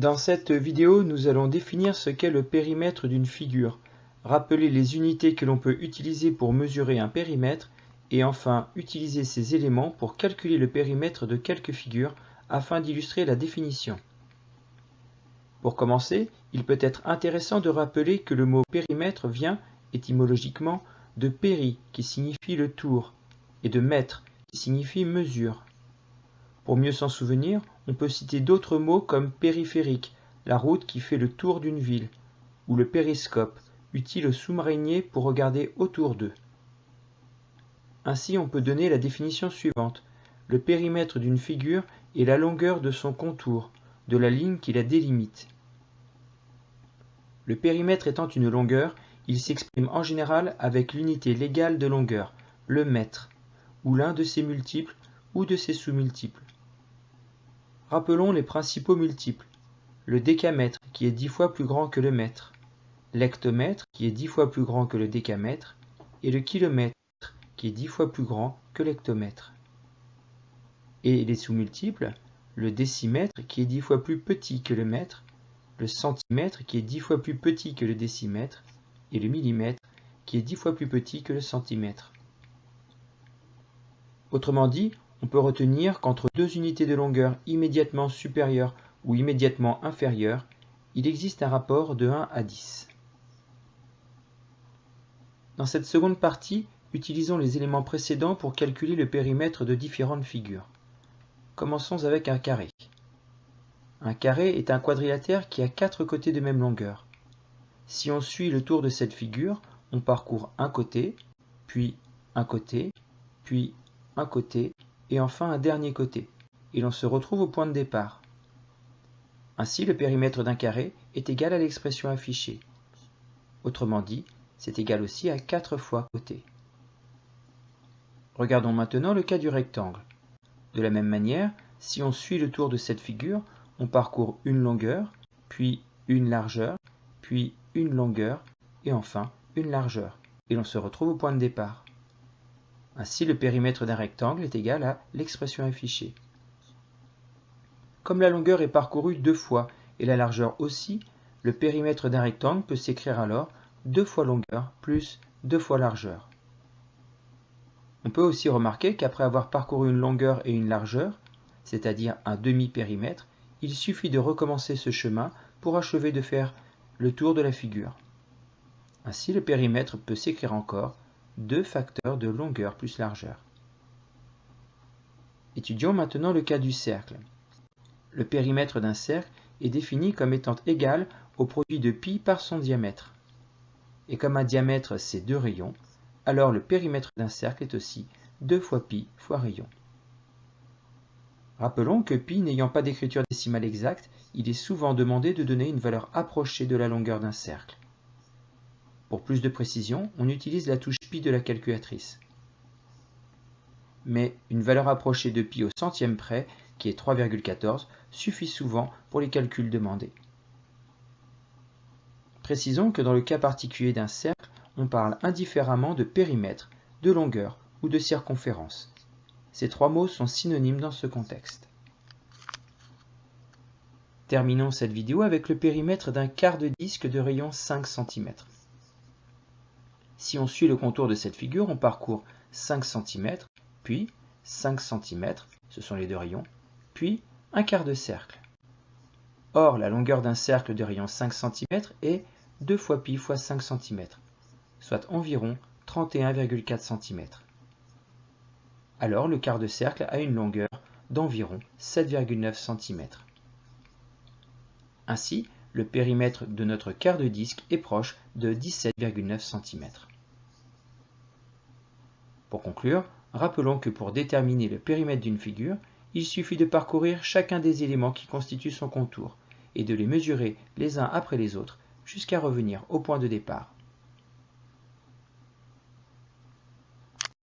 Dans cette vidéo, nous allons définir ce qu'est le périmètre d'une figure, rappeler les unités que l'on peut utiliser pour mesurer un périmètre et enfin utiliser ces éléments pour calculer le périmètre de quelques figures afin d'illustrer la définition. Pour commencer, il peut être intéressant de rappeler que le mot périmètre vient, étymologiquement, de péri qui signifie le tour et de mètre qui signifie mesure. Pour mieux s'en souvenir, on peut citer d'autres mots comme périphérique, la route qui fait le tour d'une ville, ou le périscope, utile aux sous-mariniers pour regarder autour d'eux. Ainsi, on peut donner la définition suivante. Le périmètre d'une figure est la longueur de son contour, de la ligne qui la délimite. Le périmètre étant une longueur, il s'exprime en général avec l'unité légale de longueur, le mètre, ou l'un de ses multiples ou de ses sous-multiples. Rappelons les principaux multiples. Le décamètre qui est dix fois plus grand que le mètre, l'hectomètre qui est dix fois plus grand que le décamètre, et le kilomètre qui est dix fois plus grand que l'hectomètre. Et les sous-multiples, le décimètre qui est dix fois plus petit que le mètre, le centimètre qui est dix fois plus petit que le décimètre, et le millimètre qui est dix fois plus petit que le centimètre. Autrement dit, on peut retenir qu'entre deux unités de longueur immédiatement supérieures ou immédiatement inférieures, il existe un rapport de 1 à 10. Dans cette seconde partie, utilisons les éléments précédents pour calculer le périmètre de différentes figures. Commençons avec un carré. Un carré est un quadrilatère qui a quatre côtés de même longueur. Si on suit le tour de cette figure, on parcourt un côté, puis un côté, puis un côté, et enfin un dernier côté, et l'on se retrouve au point de départ. Ainsi, le périmètre d'un carré est égal à l'expression affichée. Autrement dit, c'est égal aussi à 4 fois côté. Regardons maintenant le cas du rectangle. De la même manière, si on suit le tour de cette figure, on parcourt une longueur, puis une largeur, puis une longueur, et enfin une largeur, et l'on se retrouve au point de départ. Ainsi, le périmètre d'un rectangle est égal à l'expression affichée. Comme la longueur est parcourue deux fois et la largeur aussi, le périmètre d'un rectangle peut s'écrire alors deux fois longueur plus deux fois largeur. On peut aussi remarquer qu'après avoir parcouru une longueur et une largeur, c'est-à-dire un demi-périmètre, il suffit de recommencer ce chemin pour achever de faire le tour de la figure. Ainsi, le périmètre peut s'écrire encore deux facteurs de longueur plus largeur. Étudions maintenant le cas du cercle. Le périmètre d'un cercle est défini comme étant égal au produit de pi par son diamètre. Et comme un diamètre c'est deux rayons, alors le périmètre d'un cercle est aussi 2 fois pi fois rayon. Rappelons que pi n'ayant pas d'écriture décimale exacte, il est souvent demandé de donner une valeur approchée de la longueur d'un cercle. Pour plus de précision, on utilise la touche pi de la calculatrice. Mais une valeur approchée de pi au centième près, qui est 3,14, suffit souvent pour les calculs demandés. Précisons que dans le cas particulier d'un cercle, on parle indifféremment de périmètre, de longueur ou de circonférence. Ces trois mots sont synonymes dans ce contexte. Terminons cette vidéo avec le périmètre d'un quart de disque de rayon 5 cm. Si on suit le contour de cette figure, on parcourt 5 cm, puis 5 cm, ce sont les deux rayons, puis un quart de cercle. Or, la longueur d'un cercle de rayon 5 cm est 2 fois pi fois 5 cm, soit environ 31,4 cm. Alors le quart de cercle a une longueur d'environ 7,9 cm. Ainsi, le périmètre de notre quart de disque est proche de 17,9 cm. Pour conclure, rappelons que pour déterminer le périmètre d'une figure, il suffit de parcourir chacun des éléments qui constituent son contour et de les mesurer les uns après les autres jusqu'à revenir au point de départ.